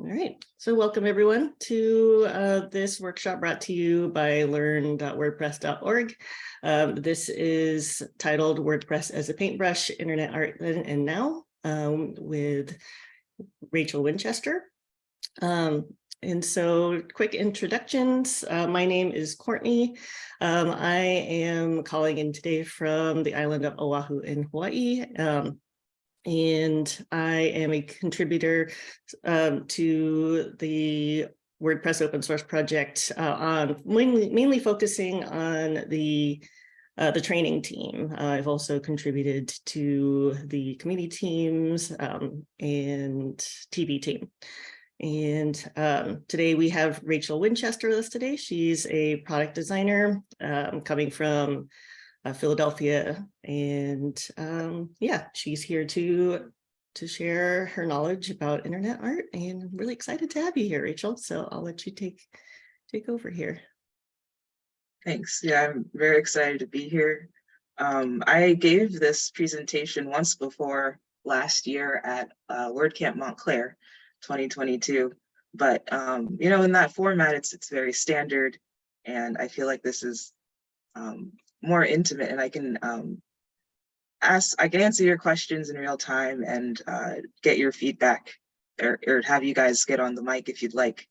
All right, so welcome everyone to uh, this workshop brought to you by learn.wordpress.org. Um, this is titled WordPress as a Paintbrush, Internet Art Then and Now um, with Rachel Winchester. Um, and so quick introductions. Uh, my name is Courtney. Um, I am calling in today from the island of Oahu in Hawaii. And I am a contributor um, to the WordPress open source project uh, on mainly, mainly focusing on the uh, the training team. Uh, I've also contributed to the community teams um, and TV team. And um, today we have Rachel Winchester with us today. She's a product designer um, coming from uh, Philadelphia. And um, yeah, she's here to to share her knowledge about internet art and I'm really excited to have you here, Rachel. So I'll let you take take over here. Thanks. Yeah, I'm very excited to be here. Um, I gave this presentation once before last year at uh, WordCamp Montclair 2022. But, um, you know, in that format, it's, it's very standard. And I feel like this is um, more intimate and I can um, ask, I can answer your questions in real time and uh, get your feedback or, or have you guys get on the mic if you'd like.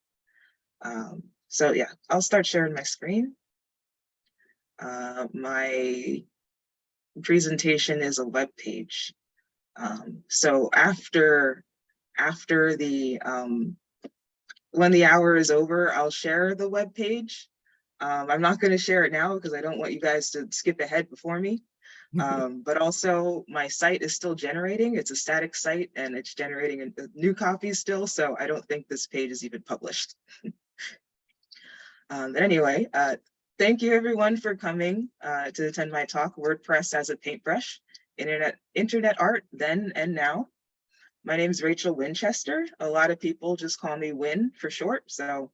Um, so yeah, I'll start sharing my screen. Uh, my presentation is a web page. Um, so after after the um, when the hour is over, I'll share the web page um, I'm not going to share it now because I don't want you guys to skip ahead before me. Um, but also my site is still generating. It's a static site and it's generating a, a new copies still. So I don't think this page is even published. um, but anyway, uh, thank you everyone for coming uh, to attend my talk, WordPress as a Paintbrush, Internet, Internet Art Then and Now. My name is Rachel Winchester. A lot of people just call me Win for short. So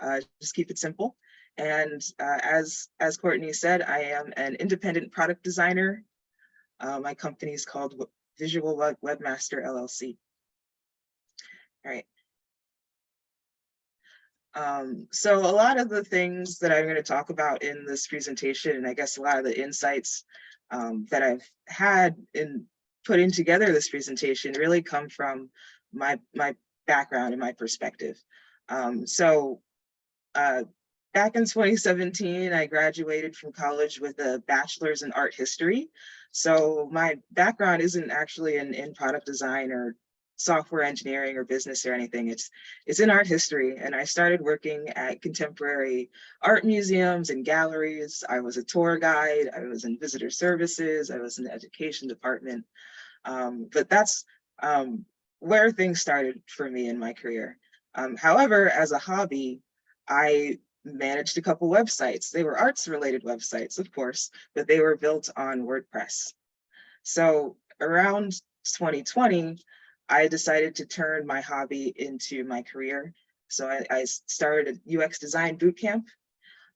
uh, just keep it simple. And uh, as, as Courtney said, I am an independent product designer. Uh, my company is called Visual Web Webmaster LLC. All right. Um, so a lot of the things that I'm going to talk about in this presentation, and I guess a lot of the insights um, that I've had in putting together this presentation really come from my, my background and my perspective. Um, so uh, Back in 2017, I graduated from college with a bachelor's in art history. So my background isn't actually in, in product design or software engineering or business or anything. It's, it's in art history. And I started working at contemporary art museums and galleries. I was a tour guide. I was in visitor services. I was in the education department. Um, but that's um, where things started for me in my career. Um, however, as a hobby, I managed a couple websites. They were arts related websites, of course, but they were built on WordPress. So around 2020, I decided to turn my hobby into my career. So I, I started a UX design bootcamp,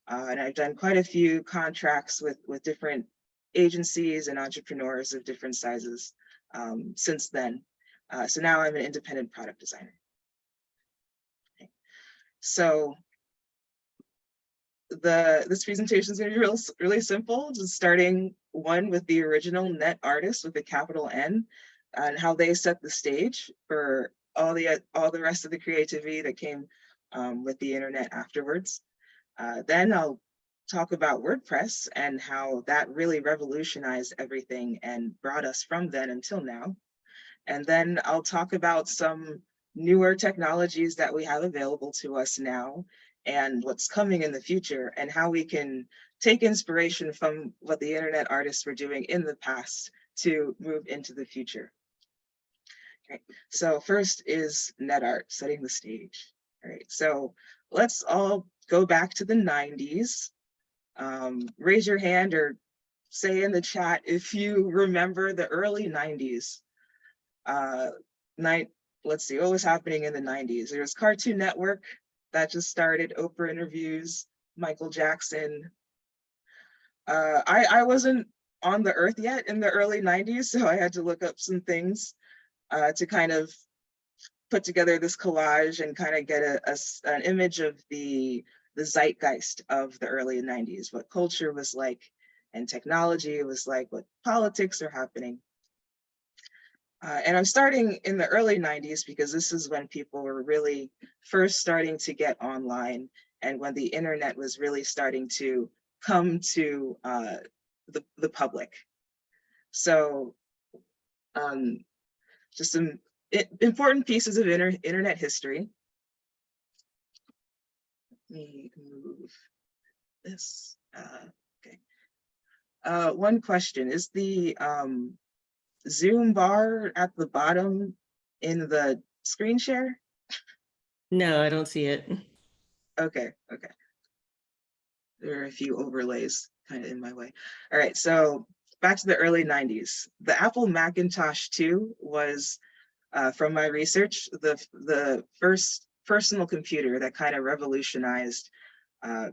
uh, and I've done quite a few contracts with, with different agencies and entrepreneurs of different sizes um, since then. Uh, so now I'm an independent product designer. Okay. So the this presentation is going to be real, really simple, just starting one with the original net artist with a capital N and how they set the stage for all the all the rest of the creativity that came um, with the internet afterwards. Uh, then I'll talk about WordPress and how that really revolutionized everything and brought us from then until now. And then I'll talk about some newer technologies that we have available to us now and what's coming in the future and how we can take inspiration from what the internet artists were doing in the past to move into the future. Okay, so first is net art, setting the stage. All right, so let's all go back to the 90s. Um, raise your hand or say in the chat if you remember the early 90s. Uh, night, let's see, what was happening in the 90s? There was Cartoon Network, that just started, Oprah interviews, Michael Jackson. Uh, I, I wasn't on the earth yet in the early 90s, so I had to look up some things uh, to kind of put together this collage and kind of get a, a an image of the the zeitgeist of the early 90s, what culture was like and technology was like, what politics are happening. Uh, and I'm starting in the early 90s because this is when people were really first starting to get online and when the internet was really starting to come to uh, the, the public. So um, just some important pieces of inter internet history. Let me move this. Uh, okay. Uh, one question is the um, Zoom bar at the bottom in the screen share? No, I don't see it. Okay, okay. There are a few overlays kind of in my way. All right, so back to the early 90s. The Apple Macintosh 2 was, uh, from my research, the, the first personal computer that kind of revolutionized uh,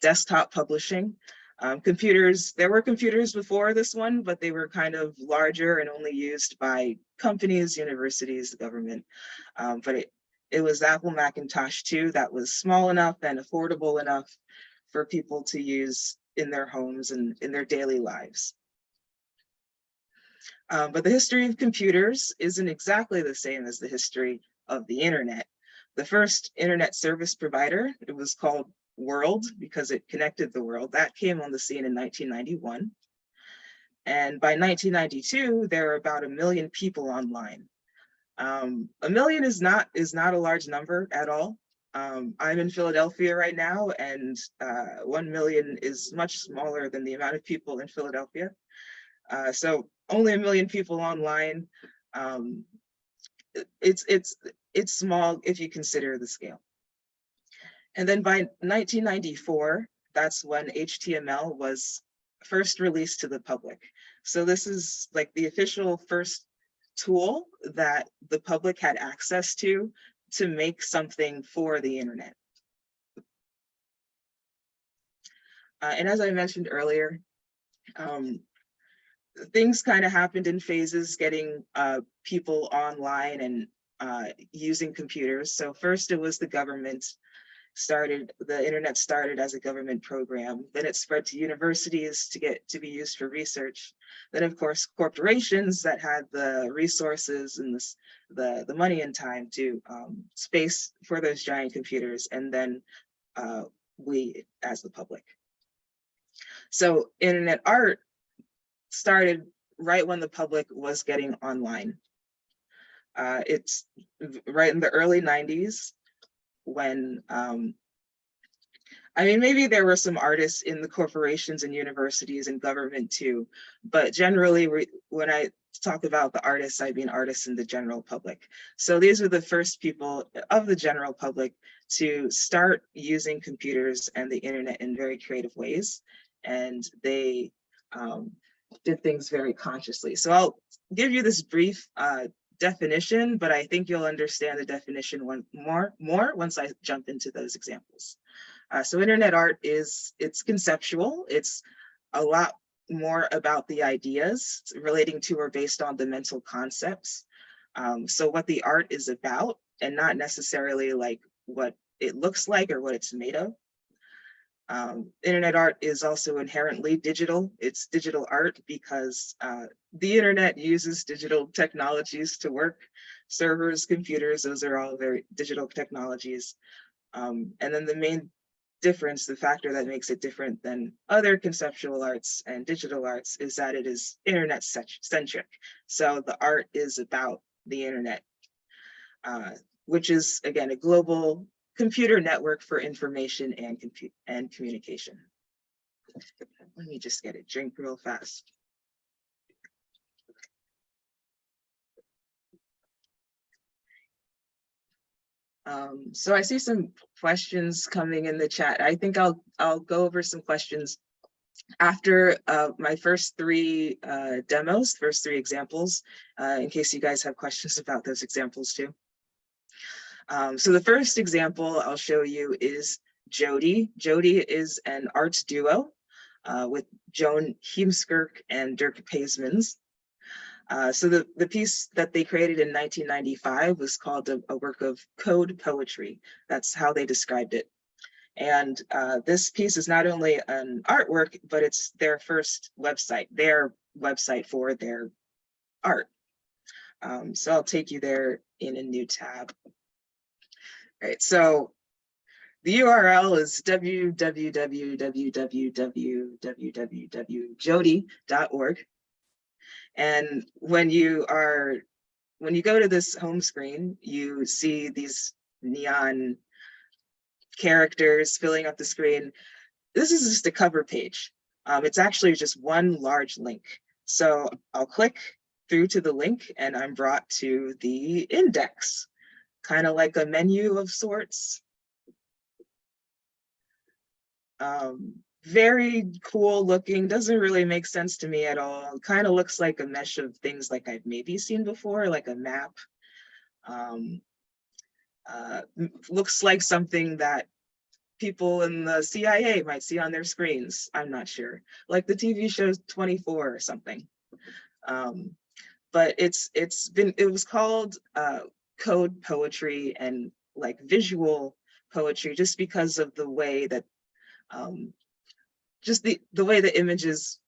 desktop publishing. Um, computers, there were computers before this one, but they were kind of larger and only used by companies, universities, the government. Um, but it, it was Apple Macintosh 2 that was small enough and affordable enough for people to use in their homes and in their daily lives. Um, but the history of computers isn't exactly the same as the history of the internet. The first internet service provider, it was called World because it connected the world, that came on the scene in 1991. And by 1992, there were about a million people online. Um, a million is not is not a large number at all. Um, I'm in Philadelphia right now, and uh, one million is much smaller than the amount of people in Philadelphia. Uh, so only a million people online. Um, it's it's it's small if you consider the scale. And then by 1994, that's when HTML was first released to the public. So this is like the official first tool that the public had access to to make something for the internet. Uh, and as I mentioned earlier, um, things kind of happened in phases, getting uh, people online and uh, using computers. So first it was the government started, the internet started as a government program. Then it spread to universities to get to be used for research. Then of course, corporations that had the resources and the, the money and time to um, space for those giant computers. And then uh, we as the public. So internet art started right when the public was getting online. Uh, it's right in the early 90s when, um, I mean, maybe there were some artists in the corporations and universities and government too, but generally we, when I talk about the artists, I mean artists in the general public. So these are the first people of the general public to start using computers and the internet in very creative ways. And they um, did things very consciously. So I'll give you this brief uh, definition, but I think you'll understand the definition one more, more once I jump into those examples. Uh, so internet art is, it's conceptual. It's a lot more about the ideas relating to or based on the mental concepts. Um, so what the art is about and not necessarily like what it looks like or what it's made of. Um, internet art is also inherently digital. It's digital art because uh, the internet uses digital technologies to work. Servers, computers, those are all very digital technologies. Um, and then the main difference, the factor that makes it different than other conceptual arts and digital arts is that it is internet centric. So the art is about the internet, uh, which is again, a global computer network for information and compute and communication. Let me just get a drink real fast. Um, so I see some questions coming in the chat. I think I'll I'll go over some questions after uh, my first three uh, demos, first three examples, uh, in case you guys have questions about those examples too. Um, so the first example I'll show you is JODI. JODI is an arts duo uh, with Joan Heemskerk and Dirk Paesmans. Uh, so the, the piece that they created in 1995 was called a, a work of code poetry. That's how they described it. And uh, this piece is not only an artwork, but it's their first website, their website for their art. Um, so I'll take you there in a new tab. Right, so the URL is www.jodi.org. And when you are, when you go to this home screen, you see these neon characters filling up the screen. This is just a cover page. Um, it's actually just one large link. So I'll click through to the link and I'm brought to the index, kind of like a menu of sorts. Um, very cool looking, doesn't really make sense to me at all. Kind of looks like a mesh of things like I've maybe seen before, like a map. Um, uh, looks like something that people in the CIA might see on their screens. I'm not sure, like the TV show 24 or something. Um, but it's it's been it was called uh, code poetry and like visual poetry just because of the way that um, just the the way the images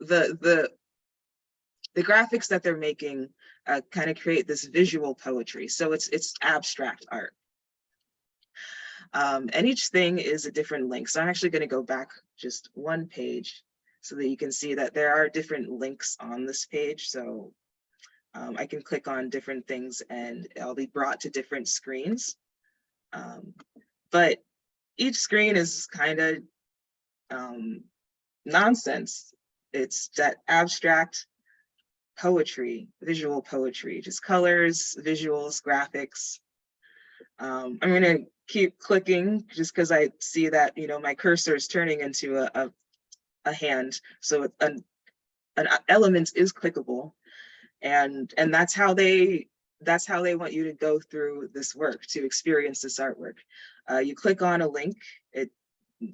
the the the graphics that they're making uh, kind of create this visual poetry. So it's it's abstract art. Um, and each thing is a different link. So i'm actually going to go back just one page so that you can see that there are different links on this page. So um, i can click on different things and i'll be brought to different screens um, but each screen is kind of um, nonsense. It's that abstract poetry, visual poetry, just colors, visuals, graphics. Um, I'm gonna keep clicking just because I see that, you know, my cursor is turning into a, a, a hand. So an, an element is clickable. And, and that's how they, that's how they want you to go through this work, to experience this artwork. Uh, you click on a link, it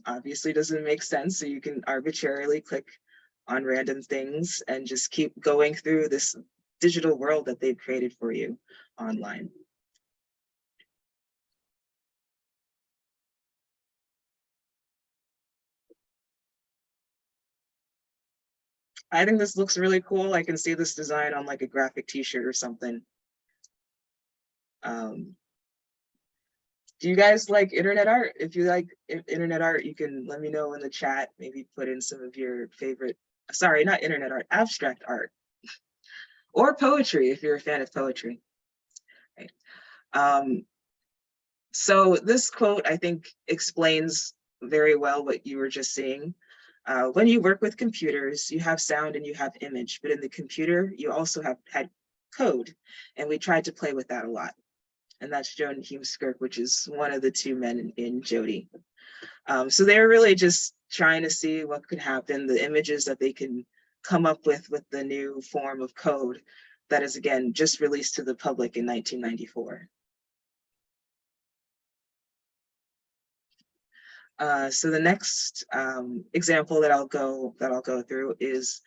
obviously doesn't make sense. So you can arbitrarily click on random things and just keep going through this digital world that they've created for you online. I think this looks really cool. I can see this design on like a graphic t-shirt or something. Um, do you guys like internet art? If you like internet art, you can let me know in the chat, maybe put in some of your favorite, sorry, not internet art, abstract art. Or poetry, if you're a fan of poetry. Right. Um, so this quote, I think, explains very well what you were just seeing. Uh, when you work with computers, you have sound and you have image, but in the computer, you also have had code. And we tried to play with that a lot and that's Joan Heemskerk, which is one of the two men in, in JODI. Um, so they're really just trying to see what could happen, the images that they can come up with with the new form of code that is again just released to the public in 1994. Uh, so the next um, example that I'll go that I'll go through is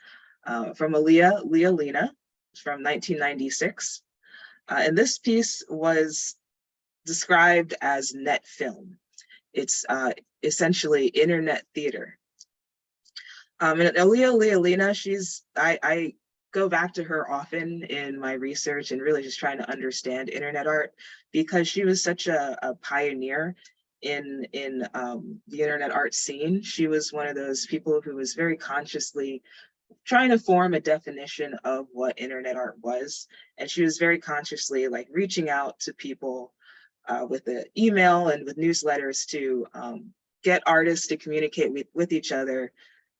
uh, from Olia Lialina from 1996. Uh, and this piece was described as net film. It's uh, essentially internet theater. Um, and Olia Lialina, she's, I, I go back to her often in my research and really just trying to understand internet art because she was such a, a pioneer in, in um, the internet art scene. She was one of those people who was very consciously trying to form a definition of what internet art was. And she was very consciously like reaching out to people uh, with the email and with newsletters to um, get artists to communicate with, with each other,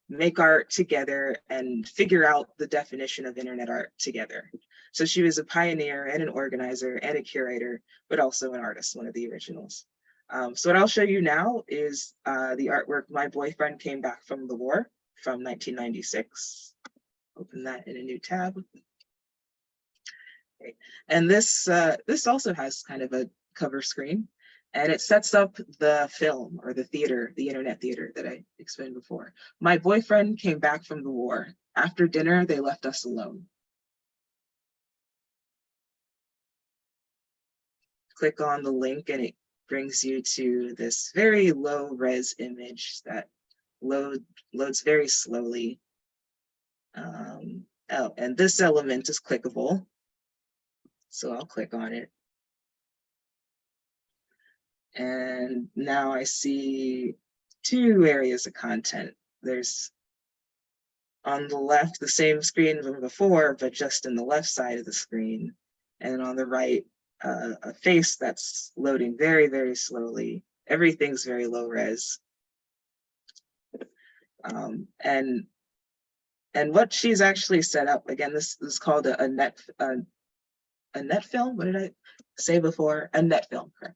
make art together and figure out the definition of internet art together. So she was a pioneer and an organizer and a curator, but also an artist, one of the originals. Um, so what I'll show you now is uh, the artwork My Boyfriend Came Back from the War from 1996. Open that in a new tab. Okay. And this, uh, this also has kind of a cover screen and it sets up the film or the theater, the internet theater that I explained before. My boyfriend came back from the war. After dinner, they left us alone. Click on the link and it brings you to this very low res image that load loads very slowly. Um, oh, and this element is clickable. So I'll click on it. And now I see two areas of content. There's on the left, the same screen from before, but just in the left side of the screen. And on the right, uh, a face that's loading very, very slowly. Everything's very low res. Um, and and what she's actually set up, again, this is called a, a net a, a net film. What did I say before? A net film, correct.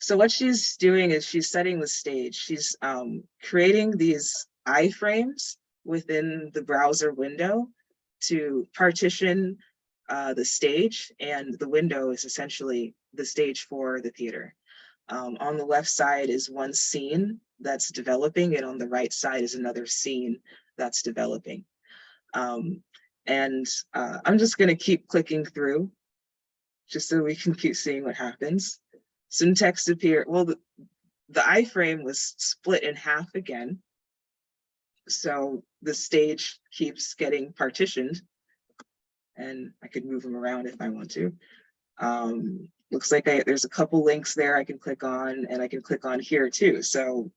So what she's doing is she's setting the stage. She's um, creating these iframes within the browser window to partition uh, the stage and the window is essentially the stage for the theater. Um, on the left side is one scene that's developing and on the right side is another scene that's developing. Um, and uh, I'm just gonna keep clicking through just so we can keep seeing what happens. Some text appear, well, the, the iframe was split in half again. So the stage keeps getting partitioned and I could move them around if I want to. Um, looks like I, there's a couple links there I can click on and I can click on here too. So,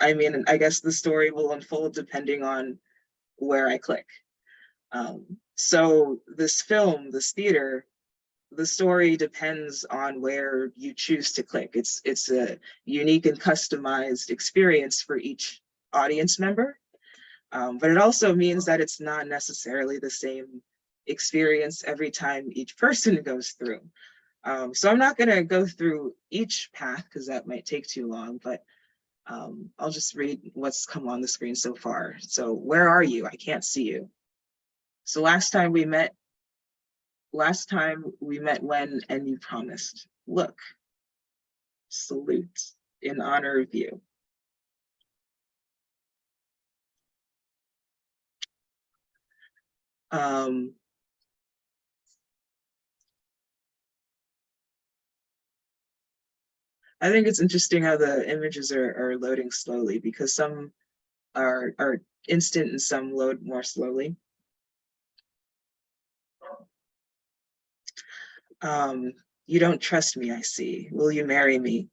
I mean, I guess the story will unfold depending on where I click. Um, so this film, this theater, the story depends on where you choose to click. It's, it's a unique and customized experience for each audience member. Um, but it also means that it's not necessarily the same experience every time each person goes through. Um, so I'm not going to go through each path because that might take too long, but um, I'll just read what's come on the screen so far. So where are you? I can't see you. So last time we met, last time we met when and you promised, look, salute in honor of you. Um, I think it's interesting how the images are, are loading slowly because some are, are instant and some load more slowly. Um, you don't trust me, I see. Will you marry me?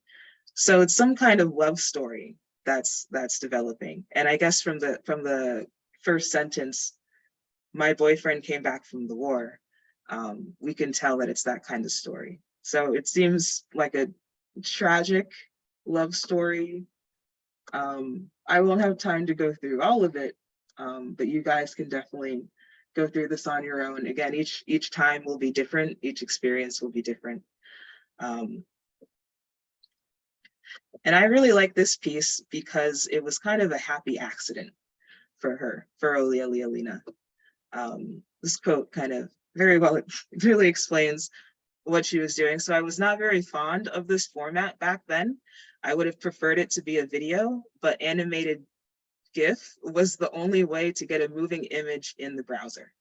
So it's some kind of love story that's that's developing. And I guess from the from the first sentence, my boyfriend came back from the war. Um, we can tell that it's that kind of story. So it seems like a tragic love story. Um, I won't have time to go through all of it, um, but you guys can definitely go through this on your own. Again, each each time will be different. Each experience will be different. Um, and I really like this piece because it was kind of a happy accident for her, for Olia Lialina. Um, this quote kind of very well, really explains what she was doing. So I was not very fond of this format back then. I would have preferred it to be a video, but animated GIF was the only way to get a moving image in the browser.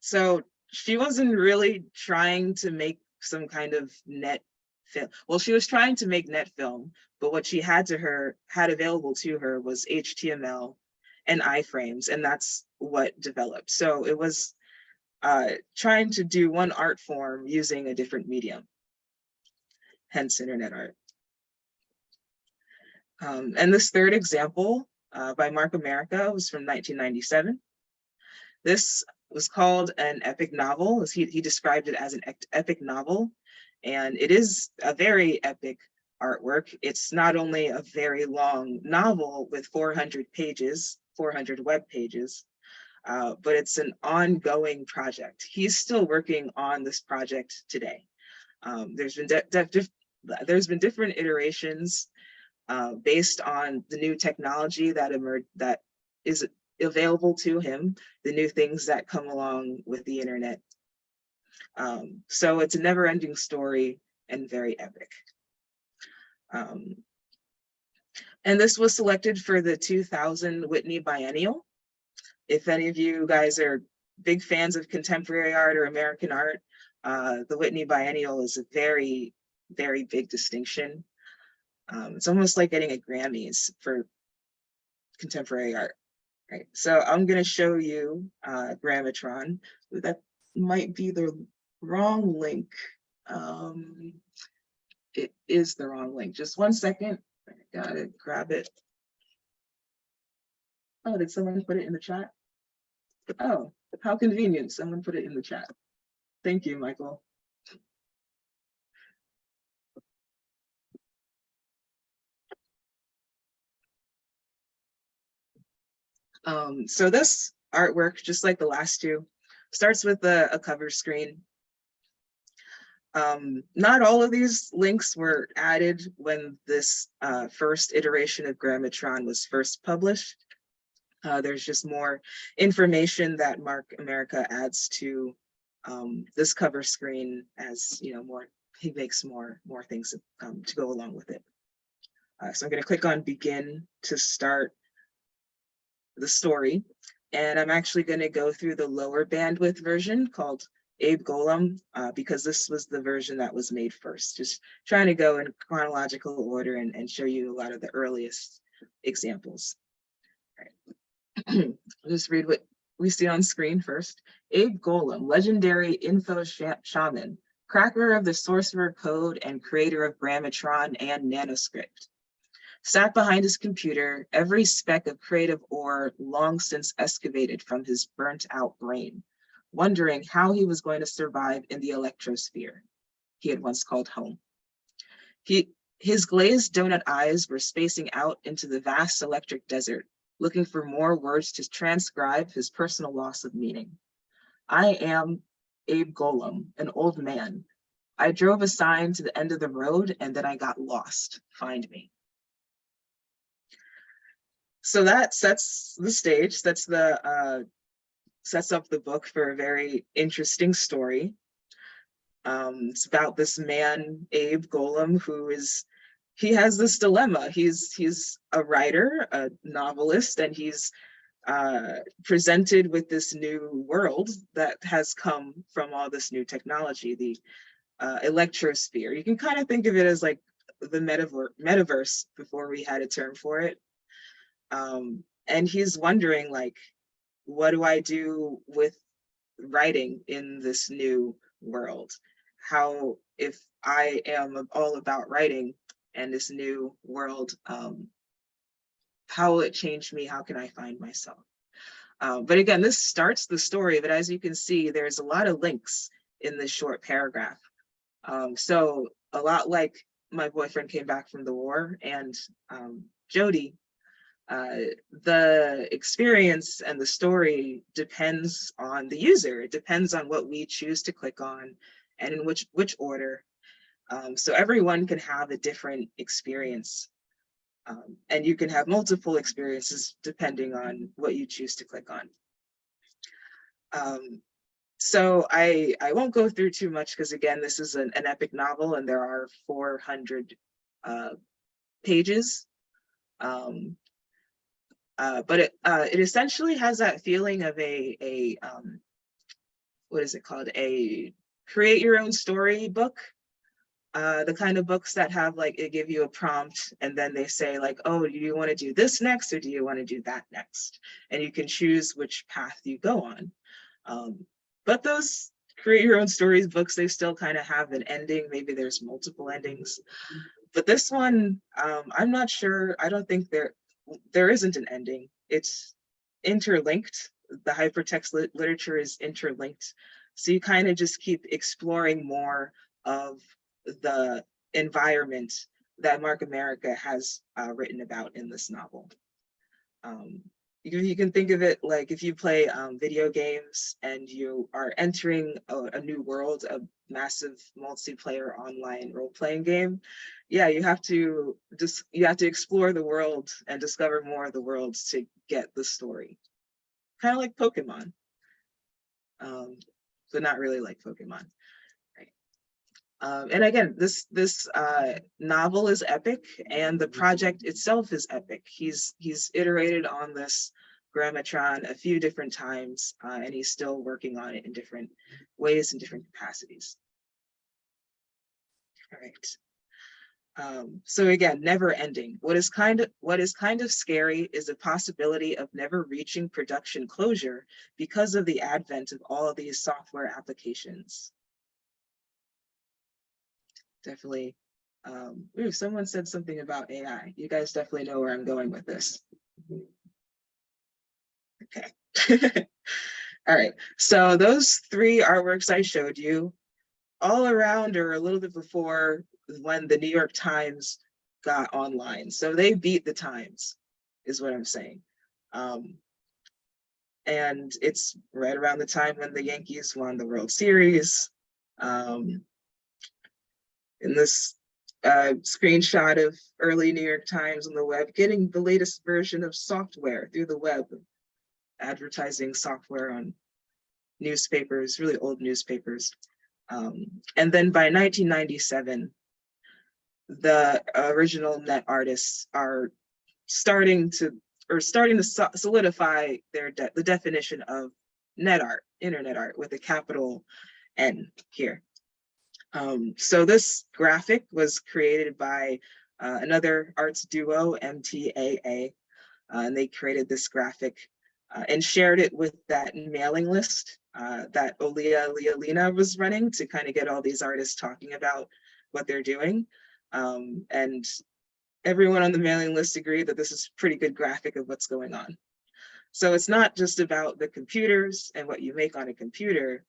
So she wasn't really trying to make some kind of net film. Well, she was trying to make net film, but what she had to her had available to her was HTML and iframes, and that's what developed. So it was uh, trying to do one art form using a different medium, hence internet art. Um, and this third example uh, by Mark Amerika was from 1997. This was called an epic novel. He, he described it as an epic novel, and it is a very epic artwork. It's not only a very long novel with 400 pages, 400 web pages, uh, but it's an ongoing project. He's still working on this project today. Um, there's been there's been different iterations uh, based on the new technology that emerged that is available to him, the new things that come along with the internet. Um, so it's a never-ending story and very epic. Um, and this was selected for the 2000 Whitney Biennial if any of you guys are big fans of contemporary art or American art, uh, the Whitney Biennial is a very, very big distinction. Um, it's almost like getting a Grammys for contemporary art. Right, so I'm gonna show you uh, Grammatron. That might be the wrong link. Um, it is the wrong link. Just one second. I gotta grab it. Oh, did someone put it in the chat? Oh, how convenient. Someone put it in the chat. Thank you, Michael. Um, so this artwork, just like the last two, starts with a, a cover screen. Um, not all of these links were added when this uh, first iteration of Grammatron was first published. Uh, there's just more information that Mark Amerika adds to um, this cover screen as you know more he makes more more things um, to go along with it. Uh, so I'm going to click on begin to start the story. And I'm actually going to go through the lower bandwidth version called Abe Golam, uh, because this was the version that was made first. Just trying to go in chronological order and, and show you a lot of the earliest examples. Just read what we see on screen first. Abe Golam, legendary info sh shaman, cracker of the sorcerer code and creator of Grammatron and Nanoscript. Sat behind his computer, every speck of creative ore long since excavated from his burnt out brain, wondering how he was going to survive in the electrosphere he had once called home. He, his glazed donut eyes were spacing out into the vast electric desert, looking for more words to transcribe his personal loss of meaning. I am Abe Golam, an old man. I drove a sign to the end of the road and then I got lost. Find me. So that sets the stage, sets the uh, sets up the book for a very interesting story. Um, it's about this man, Abe Golam, who is he has this dilemma. He's he's a writer, a novelist, and he's uh, presented with this new world that has come from all this new technology, the uh, electrosphere. You can kind of think of it as like the metaver metaverse before we had a term for it. Um, and he's wondering like, what do I do with writing in this new world? How, if I am all about writing and this new world, um, how will it change me? How can I find myself? Uh, but again, this starts the story, but as you can see, there's a lot of links in this short paragraph. Um, so a lot like my boyfriend came back from the war and um, JODI, uh, the experience and the story depends on the user. It depends on what we choose to click on and in which, which order. Um, so everyone can have a different experience um, and you can have multiple experiences depending on what you choose to click on. Um, so I, I won't go through too much because again, this is an, an epic novel and there are 400 uh, pages. Um, uh, but it, uh, it essentially has that feeling of a, a um, what is it called? A create your own story book uh, the kind of books that have like, it give you a prompt and then they say like, oh, do you want to do this next or do you want to do that next? And you can choose which path you go on. Um, but those create your own stories books, they still kind of have an ending. Maybe there's multiple endings. But this one, um, I'm not sure. I don't think there, there isn't an ending. It's interlinked. The hypertext lit literature is interlinked. So you kind of just keep exploring more of the environment that Mark Amerika has uh, written about in this novel. Um, you, you, can think of it like if you play um, video games and you are entering a, a, new world, a massive multiplayer online role-playing game. Yeah, you have to just you have to explore the world and discover more of the world to get the story. Kind of like Pokemon, um, but not really like Pokemon. Um, and again, this this uh, novel is epic, and the project itself is epic. He's he's iterated on this Grammatron a few different times, uh, and he's still working on it in different ways and different capacities. All right. Um, so again, never ending. What is kind of what is kind of scary is the possibility of never reaching production closure because of the advent of all of these software applications. Definitely. Um, ooh, someone said something about AI. You guys definitely know where I'm going with this. Okay. All right. So those three artworks I showed you all around or a little bit before when the New York Times got online. So they beat the Times is what I'm saying. Um, and it's right around the time when the Yankees won the World Series. Um, in this uh, screenshot of early New York Times on the web, getting the latest version of software through the web, advertising software on newspapers, really old newspapers. Um, and then by 1997, the original net artists are starting to or starting to so- solidify their de the definition of net art, internet art with a capital N here. Um, so this graphic was created by uh, another arts duo, MTAA, uh, and they created this graphic uh, and shared it with that mailing list uh, that Olia Lialina was running to kind of get all these artists talking about what they're doing. Um, and everyone on the mailing list agreed that this is pretty good graphic of what's going on. So it's not just about the computers and what you make on a computer,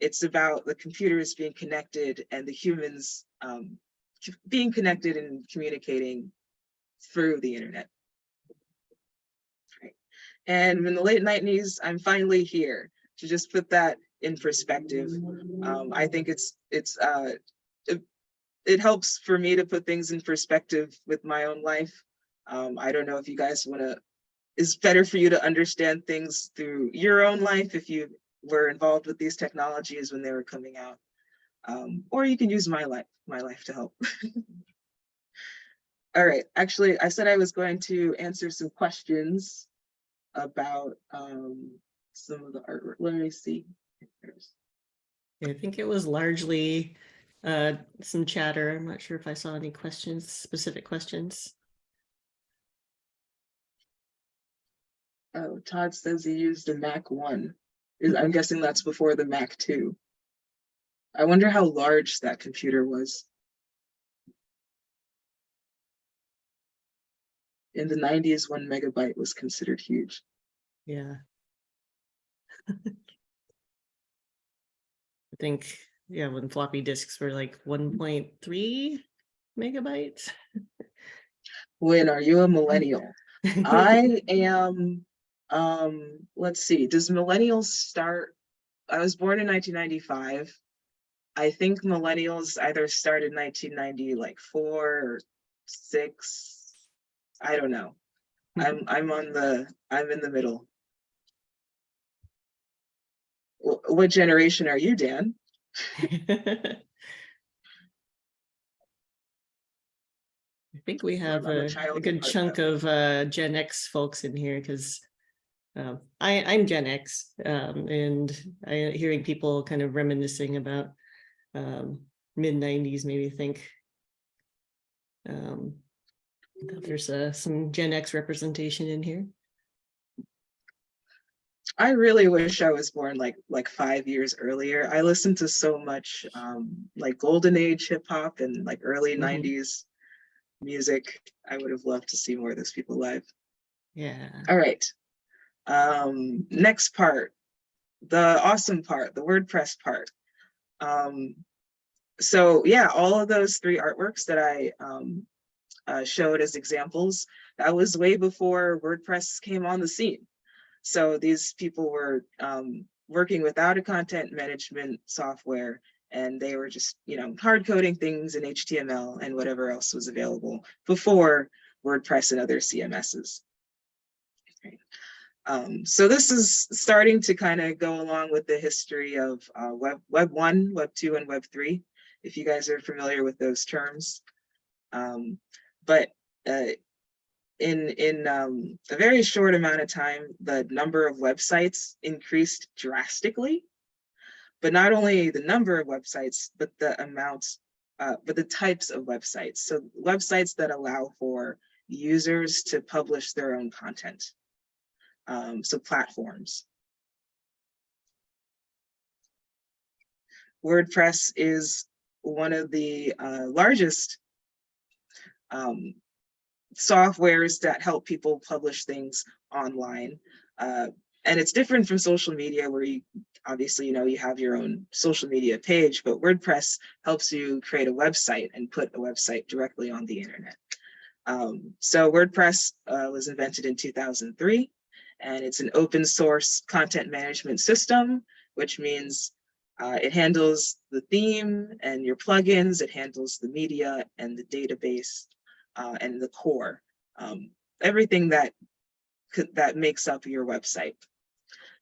it's about the computers being connected and the humans um, being connected and communicating through the internet. Right. And in the late 90s, I'm finally here to just put that in perspective. Um, I think it's it's uh, it, it helps for me to put things in perspective with my own life. Um, I don't know if you guys want to, it's better for you to understand things through your own life if you were involved with these technologies when they were coming out. Um, or you can use my life, my life to help. All right, actually, I said I was going to answer some questions about um, some of the artwork. Let me see. I think it was largely uh, some chatter. I'm not sure if I saw any questions, specific questions. Oh, Todd says he used a Mac one. Is I'm guessing that's before the Mac two. I wonder how large that computer was. In the nineties, one megabyte was considered huge. Yeah. I think, yeah, when floppy disks were like one point three megabytes. When are you a millennial? I am, um, let's see, does millennials start? I was born in nineteen ninety-five. I think millennials either started nineteen ninety, like four or six. I don't know. I'm, I'm on the, I'm in the middle. What generation are you, Dan? I think we have a a, child a of good chunk of uh, Gen X folks in here because um, I, I'm Gen X um, and I hearing people kind of reminiscing about um, mid nineties, maybe think um, that there's uh, some Gen X representation in here. I really wish I was born like like five years earlier. I listened to so much um like golden age hip hop and like early Mhm. 90s music. I would have loved to see more of those people live. Yeah. All right. Um next part. The awesome part, the WordPress part. Um so yeah, all of those three artworks that I um uh, showed as examples, that was way before WordPress came on the scene. So these people were um, working without a content management software and they were just, you know, hard coding things in HTML and whatever else was available before WordPress and other CMSs. Um, so this is starting to kind of go along with the history of uh, Web, Web 1, Web 2, and Web 3, if you guys are familiar with those terms. Um, but uh, in, in um, a very short amount of time, the number of websites increased drastically. But not only the number of websites, but the amounts, uh, but the types of websites. So websites that allow for users to publish their own content. Um, so platforms. WordPress is one of the uh, largest um, softwares that help people publish things online. Uh, and it's different from social media where you obviously, you know, you have your own social media page, but WordPress helps you create a website and put a website directly on the internet. Um, so WordPress uh, was invented in 2003 and it's an open source content management system, which means uh, it handles the theme and your plugins, it handles the media and the database uh, and the core, um, everything that that makes up your website.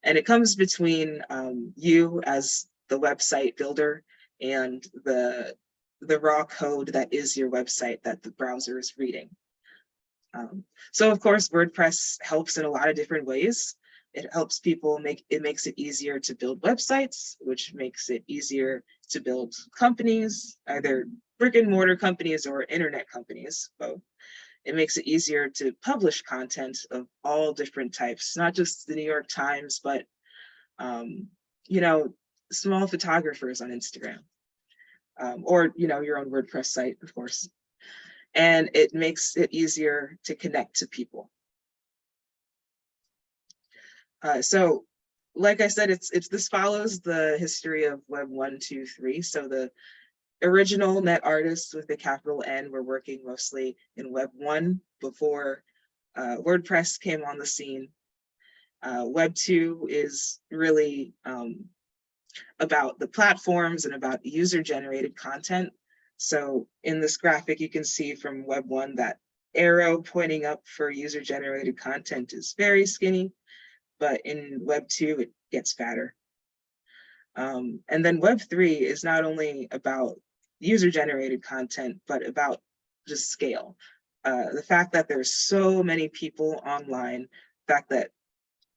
And it comes between um, you as the website builder and the, the raw code that is your website that the browser is reading. Um, so of course, WordPress helps in a lot of different ways. It helps people make, it makes it easier to build websites, which makes it easier to build companies, either brick and mortar companies or internet companies, both. It makes it easier to publish content of all different types, not just the New York Times, but, um, you know, small photographers on Instagram. Um, or, you know, your own WordPress site, of course. And it makes it easier to connect to people. Uh, so, like I said, it's it's this follows the history of Web one, two, three. So the original net artists with the capital N were working mostly in Web one before uh, WordPress came on the scene. Uh, Web two is really um, about the platforms and about user generated content. So in this graphic, you can see from Web one that arrow pointing up for user generated content is very skinny but in Web 2, it gets fatter. Um, and then Web 3 is not only about user-generated content, but about just scale. Uh, the fact that there's so many people online, the fact that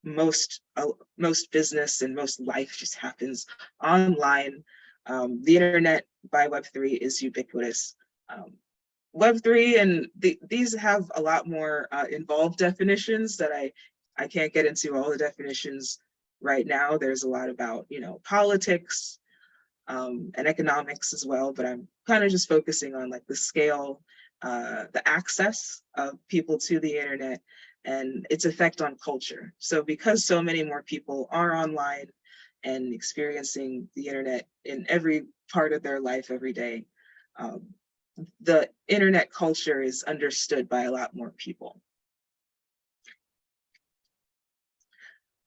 most uh, most business and most life just happens online. Um, the internet by Web3 is ubiquitous. Um, Web3 and the, these have a lot more uh, involved definitions that I I can't get into all the definitions right now. There's a lot about, you know, politics um, and economics as well, but I'm kind of just focusing on like the scale, uh, the access of people to the internet and its effect on culture. So because so many more people are online and experiencing the internet in every part of their life every day, um, the internet culture is understood by a lot more people.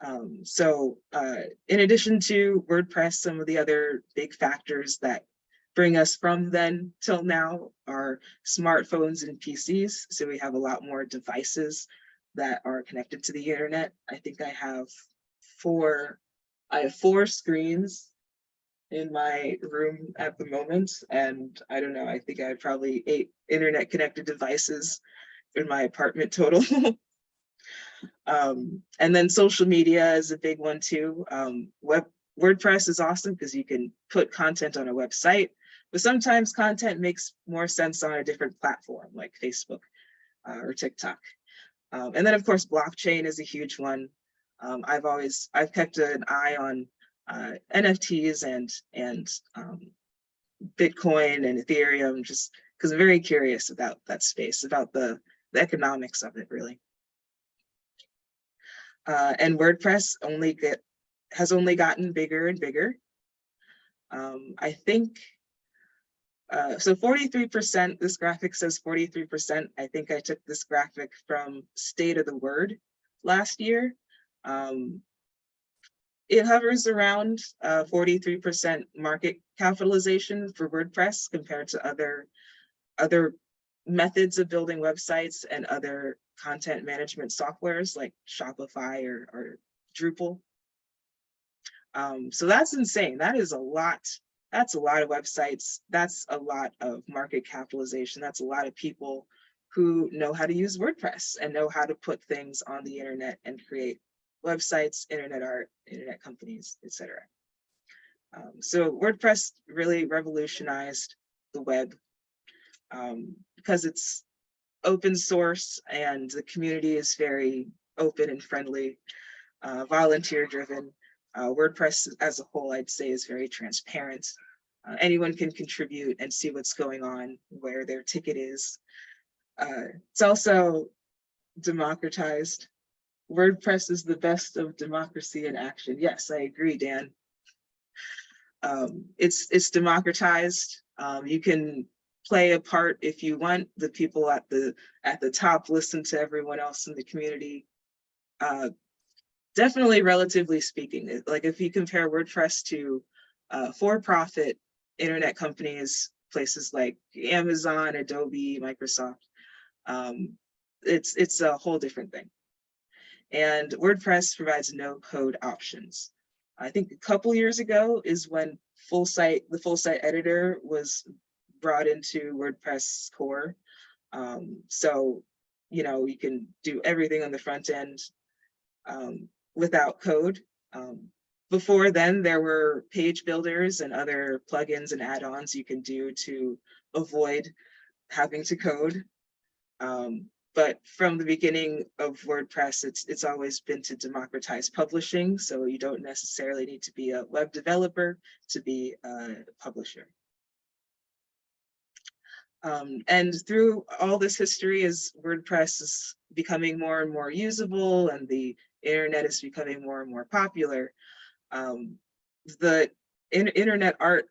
Um, so uh, in addition to WordPress, some of the other big factors that bring us from then till now are smartphones and PCs. So we have a lot more devices that are connected to the internet. I think I have four, I have four screens in my room at the moment. And I don't know, I think I have probably eight internet connected devices in my apartment total. Um, and then social media is a big one too. Um, web WordPress is awesome because you can put content on a website, but sometimes content makes more sense on a different platform like Facebook uh, or TikTok. Um, and then of course, blockchain is a huge one. Um, I've always, I've kept an eye on uh, NFTs and, and um, Bitcoin and Ethereum, just because I'm very curious about that space, about the, the economics of it really uh, and WordPress only get has only gotten bigger and bigger. Um, I think, uh, so 43%, this graphic says 43%. I think I took this graphic from State of the Word last year. Um, it hovers around 43% uh, market capitalization for WordPress compared to other, other methods of building websites and other content management softwares like Shopify or, or Drupal. Um, so that's insane. That is a lot. That's a lot of websites. That's a lot of market capitalization. That's a lot of people who know how to use WordPress and know how to put things on the internet and create websites, internet art, internet companies, etc. Um, so WordPress really revolutionized the web um, because it's open source and the community is very open and friendly, uh, volunteer driven. Uh, WordPress as a whole, I'd say, is very transparent. Uh, anyone can contribute and see what's going on, where their ticket is. Uh, it's also democratized. WordPress is the best of democracy in action. Yes, I agree, Dan. Um, it's it's democratized. Um, you can play a part if you want. The people at the at the top listen to everyone else in the community. Uh, definitely, relatively speaking, like if you compare WordPress to uh, for-profit internet companies, places like Amazon, Adobe, Microsoft, um, it's it's a whole different thing. And WordPress provides no code options. I think a couple years ago is when full site, the full site editor was brought into WordPress core. Um, so, you know, you can do everything on the front end um, without code. Um, before then, there were page builders and other plugins and add-ons you can do to avoid having to code. Um, but from the beginning of WordPress, it's it's always been to democratize publishing. So you don't necessarily need to be a web developer to be a publisher. Um, and through all this history, as WordPress is becoming more and more usable and the internet is becoming more and more popular, um, the in internet art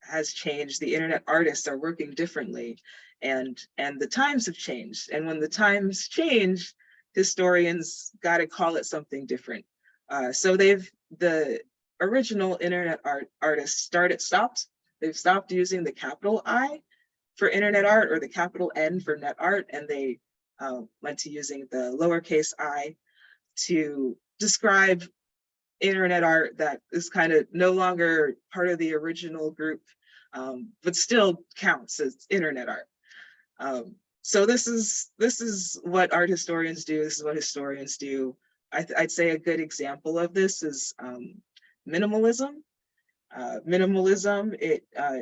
has changed. The internet artists are working differently and and the times have changed. And when the times change historians got to call it something different. Uh, so they've the original internet art artists started stopped they've stopped using the capital i for internet art or the capital n for net art and they uh, went to using the lowercase i to describe internet art that is kind of no longer part of the original group um, but still counts as internet art um, so this is this is what art historians do. This is what historians do. I would say a good example of this is um, minimalism. Uh, minimalism, it uh,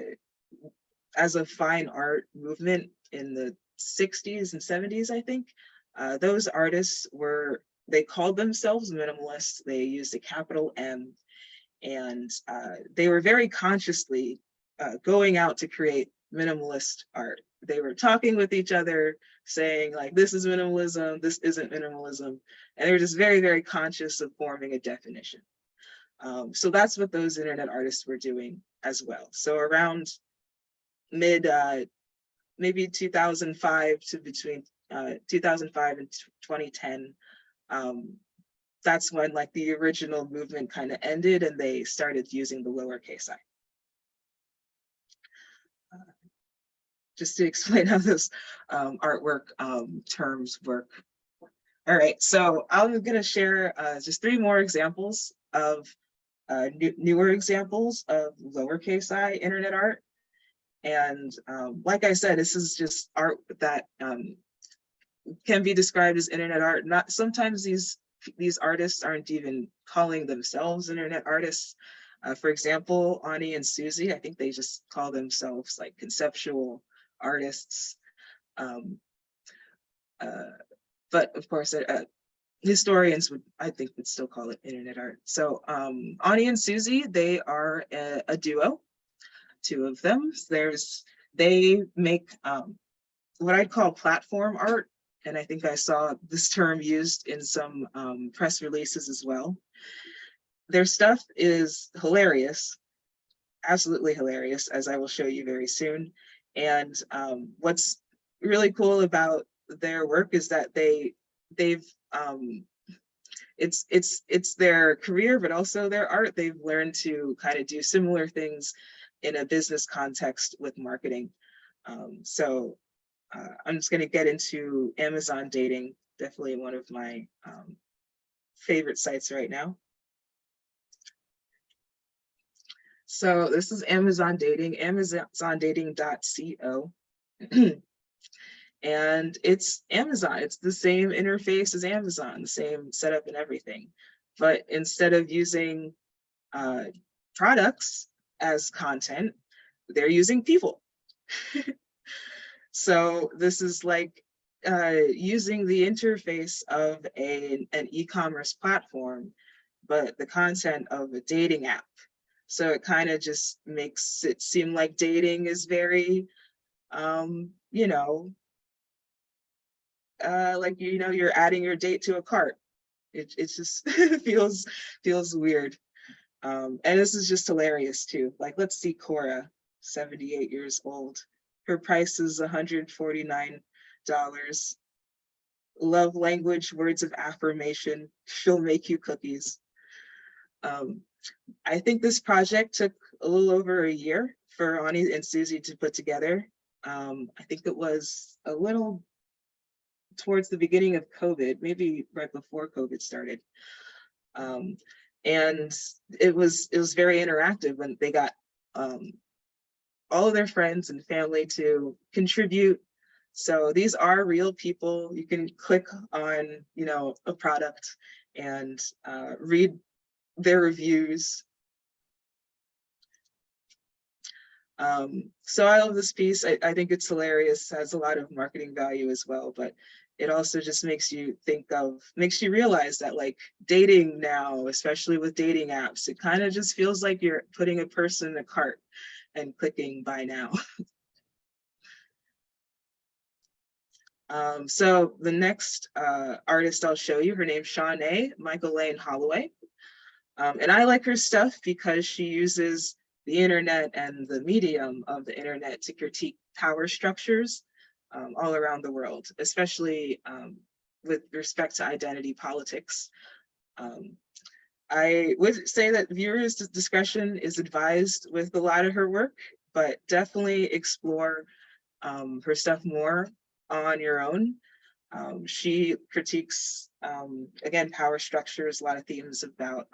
as a fine art movement in the 60s and 70s, I think, uh, those artists were, they called themselves minimalists. They used a capital M and uh, they were very consciously uh, going out to create minimalist art they were talking with each other saying like this is minimalism this isn't minimalism and they were just very very conscious of forming a definition. Um, so that's what those internet artists were doing as well. So around mid uh, maybe 2005 to between uh, 2005 and 2010 um, that's when like the original movement kind of ended and they started using the lowercase i just to explain how those um, artwork um, terms work. All right, so I'm going to share uh, just three more examples of uh, new, newer examples of lowercase i internet art. And um, like I said, this is just art that um, can be described as internet art. Not sometimes these these artists aren't even calling themselves internet artists. Uh, for example, Ani and Susie, I think they just call themselves like conceptual artists. Um, uh, but of course, uh, uh, historians would, I think, would still call it internet art. So um, Ani and Susie, they are a, a duo, two of them. There's, they make um, what I'd call platform art. And I think I saw this term used in some um, press releases as well. Their stuff is hilarious, absolutely hilarious, as I will show you very soon. And um, what's really cool about their work is that they they've um, it's it's it's their career, but also their art. They've learned to kind of do similar things in a business context with marketing. Um, so uh, I'm just going to get into Amazon dating. Definitely one of my um, favorite sites right now. So this is Amazon Dating, amazondating.co. and it's Amazon. It's the same interface as Amazon, the same setup and everything. But instead of using uh, products as content, they're using people. so this is like uh, using the interface of a, an e-commerce platform, but the content of a dating app. So it kind of just makes it seem like dating is very, um, you know, uh, like, you know, you're adding your date to a cart. It, it just feels, feels weird. Um, and this is just hilarious too. Like, let's see Cora, 78 years old. Her price is $149. Love language, words of affirmation. She'll make you cookies. Um, I think this project took a little over a year for Ani and Susie to put together. Um, I think it was a little towards the beginning of COVID, maybe right before COVID started. Um, and it was it was very interactive when they got um, all of their friends and family to contribute. So these are real people. You can click on, you know, a product and uh, read their reviews. Um, so I love this piece. I, I think it's hilarious, has a lot of marketing value as well, but it also just makes you think of, makes you realize that like dating now, especially with dating apps, it kind of just feels like you're putting a person in a cart and clicking buy now. um, so the next uh, artist I'll show you, her name's Shawné Michaelain Holloway. Um, and I like her stuff because she uses the internet and the medium of the internet to critique power structures um, all around the world, especially um, with respect to identity politics. Um, I would say that viewers' discretion is advised with a lot of her work, but definitely explore um, her stuff more on your own. Um, she critiques, um, again, power structures, a lot of themes about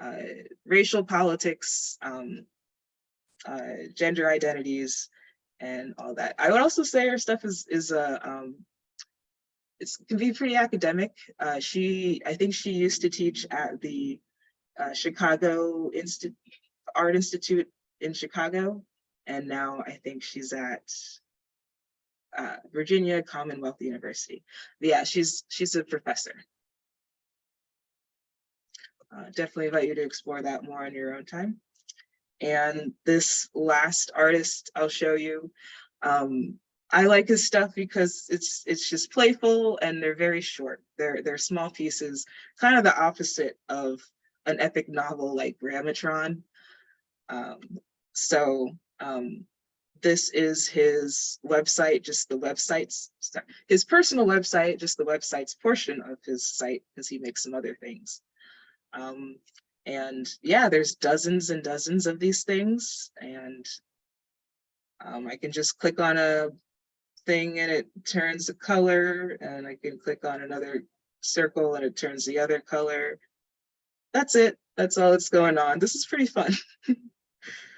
uh, racial politics, um, uh, gender identities, and all that. I would also say her stuff is is uh, um, it's can be pretty academic. Uh, she, I think she used to teach at the uh, Chicago Institute Art Institute in Chicago, and now I think she's at uh, Virginia Commonwealth University. But yeah, she's she's a professor. Uh, definitely invite you to explore that more on your own time. And this last artist I'll show you, um, I like his stuff because it's it's just playful and they're very short. They're they're small pieces, kind of the opposite of an epic novel like Grammatron. Um, so um, this is his website, just the websites, his personal website, just the website's portion of his site, because he makes some other things. Um, and yeah, there's dozens and dozens of these things. And um, I can just click on a thing and it turns a color and I can click on another circle and it turns the other color. That's it. That's all that's going on. This is pretty fun.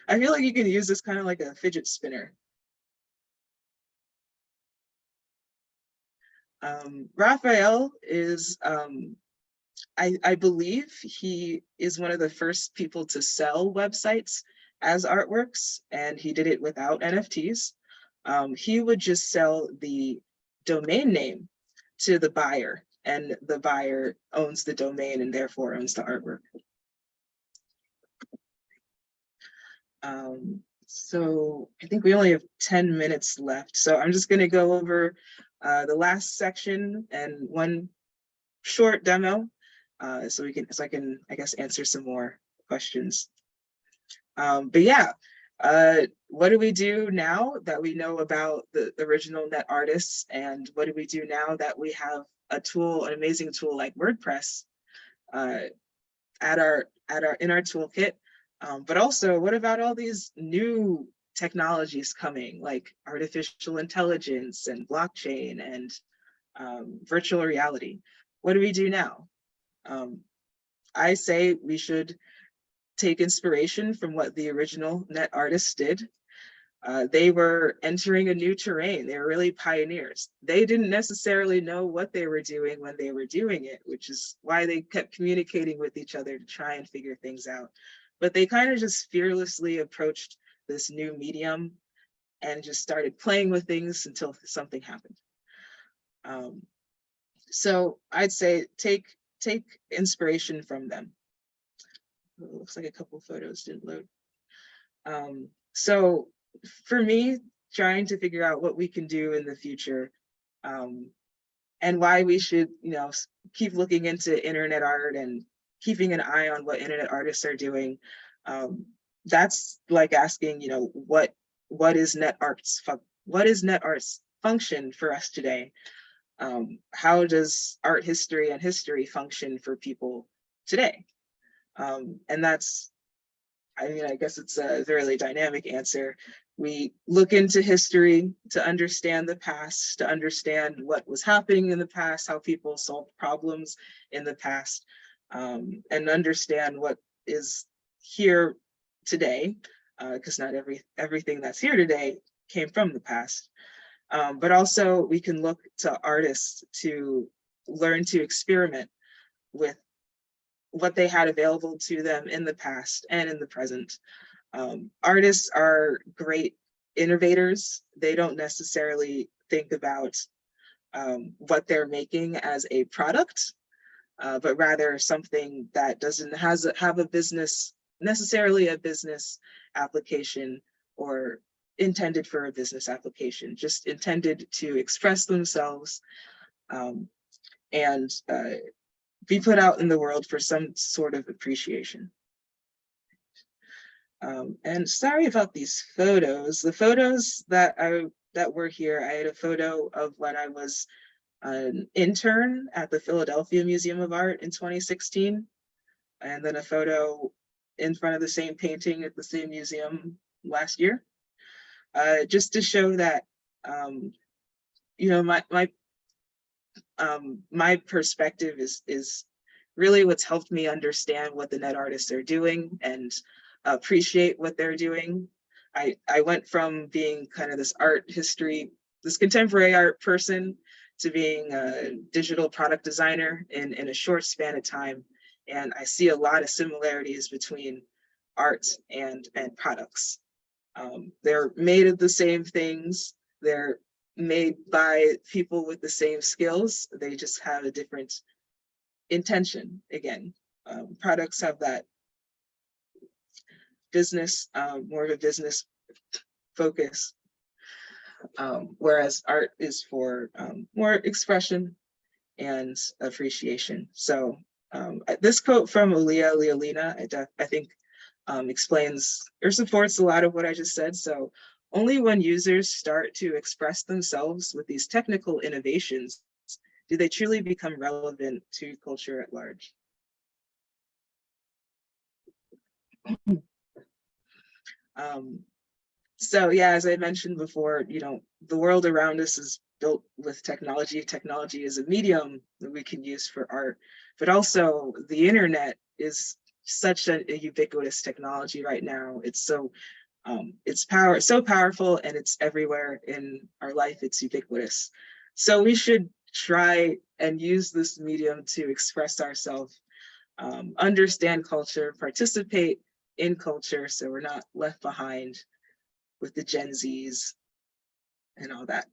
I feel like you can use this kind of like a fidget spinner. Um, Rafaël is um, I, I believe he is one of the first people to sell websites as artworks, and he did it without NFTs. Um, he would just sell the domain name to the buyer, and the buyer owns the domain and therefore owns the artwork. Um, so I think we only have 10 minutes left. So I'm just gonna go over uh, the last section and one short demo uh, so we can, so I can, I guess, answer some more questions. Um, but yeah, uh, what do we do now that we know about the, the original net artists and what do we do now that we have a tool, an amazing tool like WordPress uh, at our, at our, in our toolkit? Um, but also, what about all these new technologies coming like artificial intelligence and blockchain and um, virtual reality? What do we do now? Um, I say we should take inspiration from what the original net artists did. Uh, they were entering a new terrain. They were really pioneers. They didn't necessarily know what they were doing when they were doing it, which is why they kept communicating with each other to try and figure things out. But they kind of just fearlessly approached this new medium and just started playing with things until something happened. Um, so I'd say take take inspiration from them. It looks like a couple photos didn't load. Um, so for me, trying to figure out what we can do in the future um, and why we should, you know, keep looking into internet art and keeping an eye on what internet artists are doing. Um, that's like asking, you know, what what is net arts what is net arts function for us today? Um, how does art history and history function for people today? Um, and that's, I mean, I guess it's a really dynamic answer. We look into history to understand the past, to understand what was happening in the past, how people solved problems in the past, um, and understand what is here today, because not every everything that's here today came from the past. Um, but also we can look to artists to learn to experiment with what they had available to them in the past and in the present. Um, artists are great innovators. They don't necessarily think about um, what they're making as a product, uh, but rather something that doesn't has have a business necessarily a business application or intended for a business application, just intended to express themselves um, and uh, be put out in the world for some sort of appreciation. Um, and sorry about these photos. The photos that I that were here, I had a photo of when I was an intern at the Philadelphia Museum of Art in 2016, and then a photo in front of the same painting at the same museum last year. Uh, just to show that, um, you know, my my um, my perspective is is really what's helped me understand what the net artists are doing and appreciate what they're doing. I, I went from being kind of this art history, this contemporary art person to being a digital product designer in, in a short span of time. And I see a lot of similarities between art and, and products. Um, they're made of the same things. They're made by people with the same skills. They just have a different intention. Again, um, products have that business, um, more of a business focus. Um, whereas art is for um, more expression and appreciation. So um, this quote from Olia Lialina, I, I think um, explains or supports a lot of what I just said. So only when users start to express themselves with these technical innovations do they truly become relevant to culture at large. Um, so yeah, as I mentioned before, you know, the world around us is built with technology. Technology is a medium that we can use for art, but also the internet is such a, a ubiquitous technology right now. It's so um, it's power so powerful and it's everywhere in our life. It's ubiquitous. So we should try and use this medium to express ourselves, um, understand culture, participate in culture so we're not left behind with the Gen Zs and all that.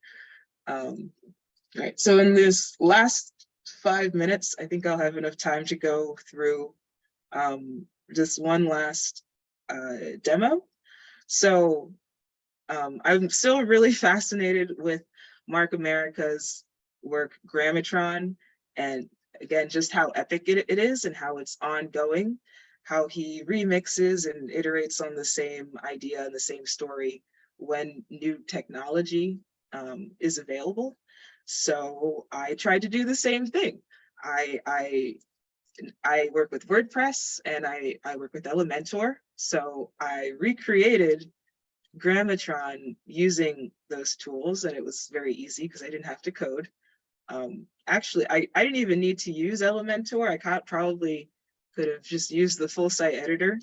Um, right, so in this last five minutes, I think I'll have enough time to go through um, just one last uh, demo. So um, I'm still really fascinated with Mark Amerika's work, Grammatron, and again, just how epic it, it is and how it's ongoing, how he remixes and iterates on the same idea and the same story when new technology um, is available. So I tried to do the same thing. I, I, I work with WordPress and I, I work with Elementor. So I recreated Grammatron using those tools and it was very easy because I didn't have to code. Um, actually, I, I didn't even need to use Elementor. I probably could have just used the full site editor.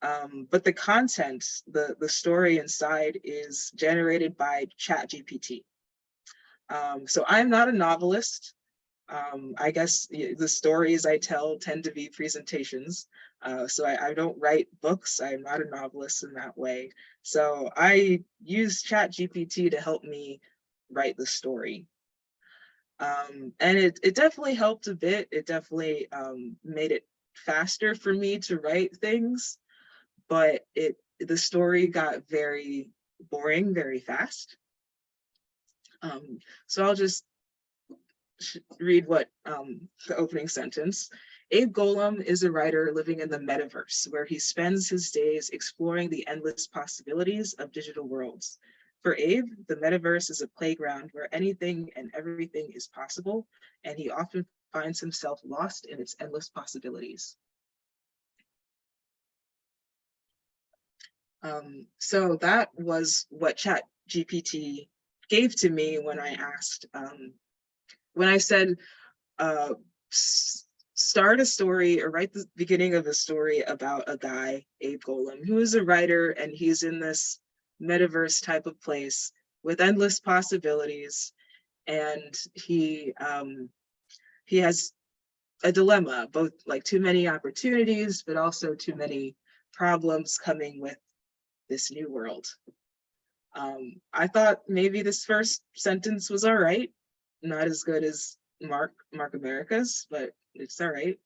Um, but the content, the, the story inside is generated by ChatGPT. Um, so I'm not a novelist. Um, I guess the stories I tell tend to be presentations. Uh, so I, I don't write books. I'm not a novelist in that way. So I use ChatGPT to help me write the story. Um, and it, it definitely helped a bit. It definitely um, made it faster for me to write things, but it the story got very boring very fast. Um, so I'll just read what um, the opening sentence. Abe Golam is a writer living in the metaverse where he spends his days exploring the endless possibilities of digital worlds. For Abe, the metaverse is a playground where anything and everything is possible, and he often finds himself lost in its endless possibilities. Um, so that was what Chat GPT gave to me when I asked, um, when I said, uh, start a story or write the beginning of a story about a guy, Abe Golam, who is a writer and he's in this metaverse type of place with endless possibilities. And he, um, he has a dilemma, both like too many opportunities, but also too many problems coming with this new world. Um, I thought maybe this first sentence was all right, not as good as Mark Mark Amerika's, but it's all right.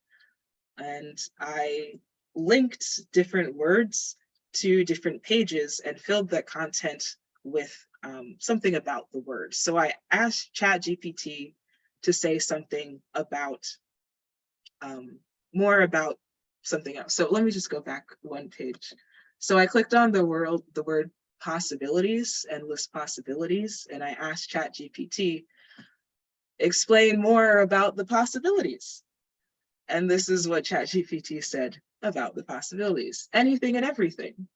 And I linked different words to different pages and filled the content with um, something about the word. So I asked ChatGPT to say something about um, more about something else. So let me just go back one page. So I clicked on the world, the word possibilities, and list possibilities, and I asked ChatGPT, explain more about the possibilities. And this is what ChatGPT said about the possibilities, anything and everything.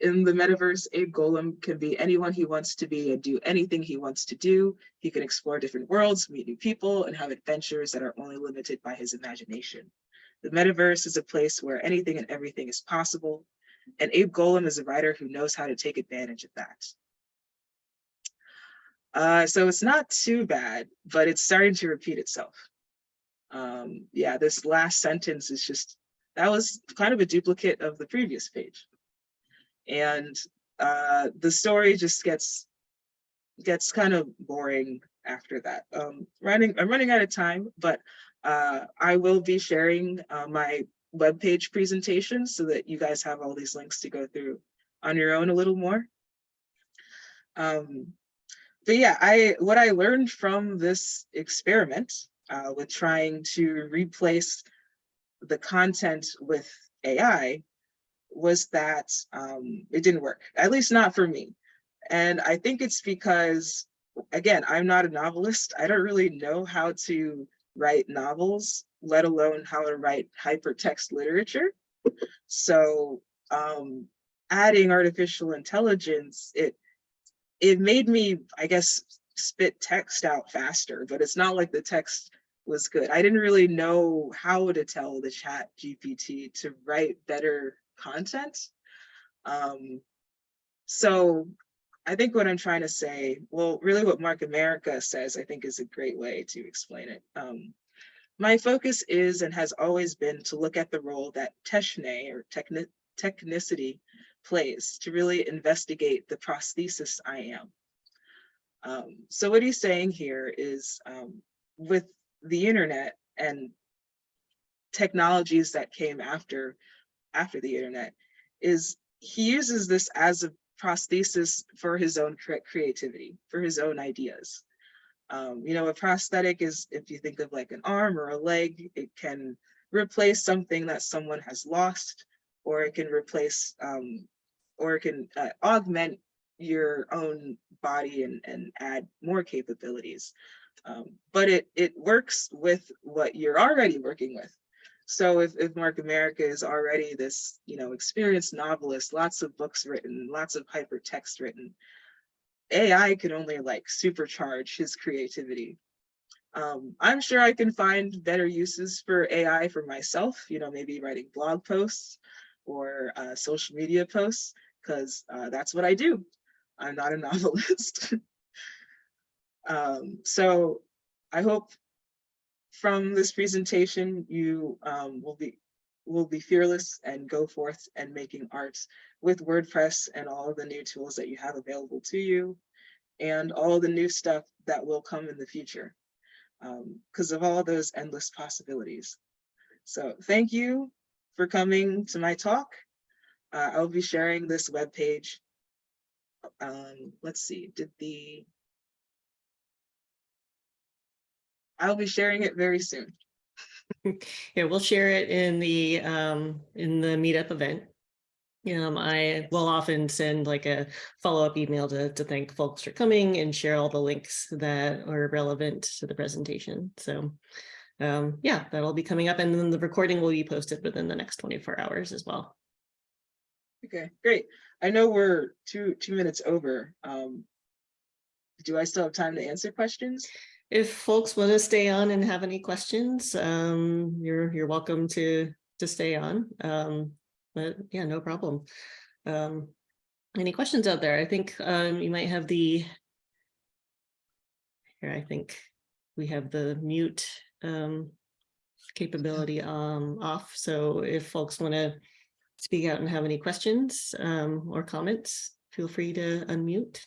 In the metaverse, Abe Golam can be anyone he wants to be and do anything he wants to do. He can explore different worlds, meet new people, and have adventures that are only limited by his imagination. The metaverse is a place where anything and everything is possible, and Abe Golam is a writer who knows how to take advantage of that. Uh, so it's not too bad, but it's starting to repeat itself. Um, yeah, this last sentence is just, that was kind of a duplicate of the previous page. And uh, the story just gets gets kind of boring after that. Um, running, I'm running out of time, but uh, I will be sharing uh, my webpage presentation so that you guys have all these links to go through on your own a little more. Um, but yeah, I what I learned from this experiment uh, with trying to replace the content with AI was that um, it didn't work, at least not for me. And I think it's because, again, I'm not a novelist. I don't really know how to write novels, let alone how to write hypertext literature. So um, adding artificial intelligence, it it made me, I guess, spit text out faster, but it's not like the text was good. I didn't really know how to tell the chat GPT to write better content. Um, so I think what I'm trying to say, well, really what Mark Amerika says, I think is a great way to explain it. Um, my focus is and has always been to look at the role that techne or techni technicity plays to really investigate the prosthesis I am. Um, so what he's saying here is um, with the internet and technologies that came after after the internet is he uses this as a prosthesis for his own cre creativity, for his own ideas. Um, you know, a prosthetic is, if you think of like an arm or a leg, it can replace something that someone has lost, or it can replace, um, or it can uh, augment your own body and, and add more capabilities. Um, but it, it works with what you're already working with. So if, if Mark Amerika is already this, you know, experienced novelist, lots of books written, lots of hypertext written, AI can only like supercharge his creativity. Um, I'm sure I can find better uses for AI for myself, you know, maybe writing blog posts or uh, social media posts, because uh, that's what I do. I'm not a novelist. Um, so I hope from this presentation, you um, will be will be fearless and go forth and making art with WordPress and all the new tools that you have available to you and all the new stuff that will come in the future because of all those endless possibilities. So thank you for coming to my talk. Uh, I'll be sharing this webpage. Um, let's see, did the I'll be sharing it very soon. Yeah, we'll share it in the, um, in the meetup event. Um, I will often send like a follow-up email to, to thank folks for coming and share all the links that are relevant to the presentation. So, um, yeah, that'll be coming up and then the recording will be posted within the next twenty-four hours as well. Okay, great. I know we're two, two minutes over. Um, do I still have time to answer questions? If folks want to stay on and have any questions, um, you're, you're welcome to, to stay on. Um, but yeah, no problem. Um, any questions out there? I think, um, you might have the here, I think we have the mute, um, capability, um, off. So if folks want to speak out and have any questions, or comments, feel free to unmute.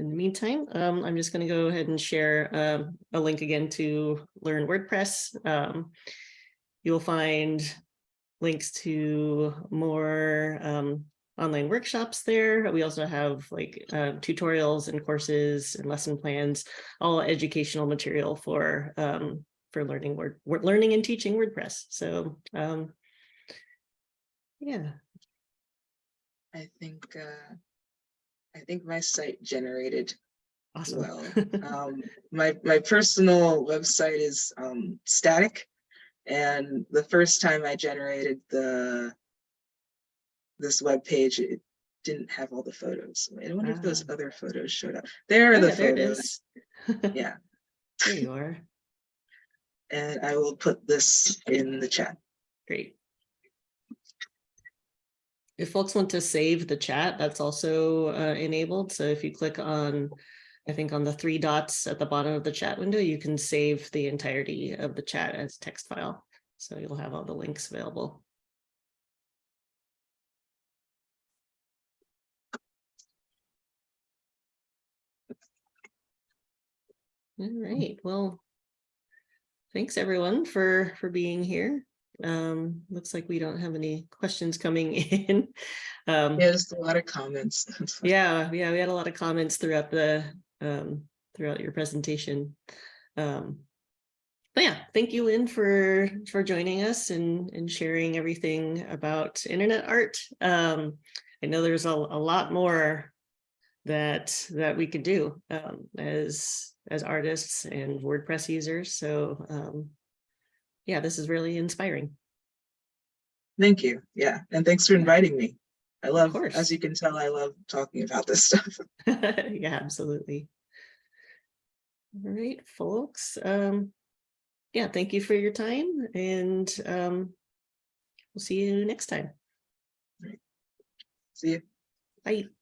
In the meantime, um, I'm just going to go ahead and share um, a link again to learn WordPress. Um, you'll find links to more um, online workshops there. We also have like uh, tutorials and courses and lesson plans, all educational material for um, for learning word learning and teaching WordPress. So um, yeah, I think uh, I think my site generated awesome. well. um, my my personal website is um, static, and the first time I generated the this web page, it didn't have all the photos. I wonder if those Ah. other photos showed up. There are Oh, the yeah, photos. Yeah, There you are. and I will put this in the chat. Great. If folks want to save the chat, that's also uh, enabled. So if you click on, I think on the three dots at the bottom of the chat window, you can save the entirety of the chat as a text file. So you'll have all the links available. All right, well, thanks everyone for, for being here. Um, looks like we don't have any questions coming in. Um, Yeah, just a lot of comments. yeah, yeah, we had a lot of comments throughout the, um, throughout your presentation. Um, but yeah, thank you, Lynn, for, for joining us and, and sharing everything about internet art. Um, I know there's a, a lot more that, that we could do, um, as, as artists and WordPress users. So, um, yeah, this is really inspiring. Thank you. Yeah, and thanks for inviting me. I love, as you can tell, I love talking about this stuff. Yeah, absolutely. All right, folks. Um, yeah, thank you for your time and um, we'll see you next time. See you. Bye.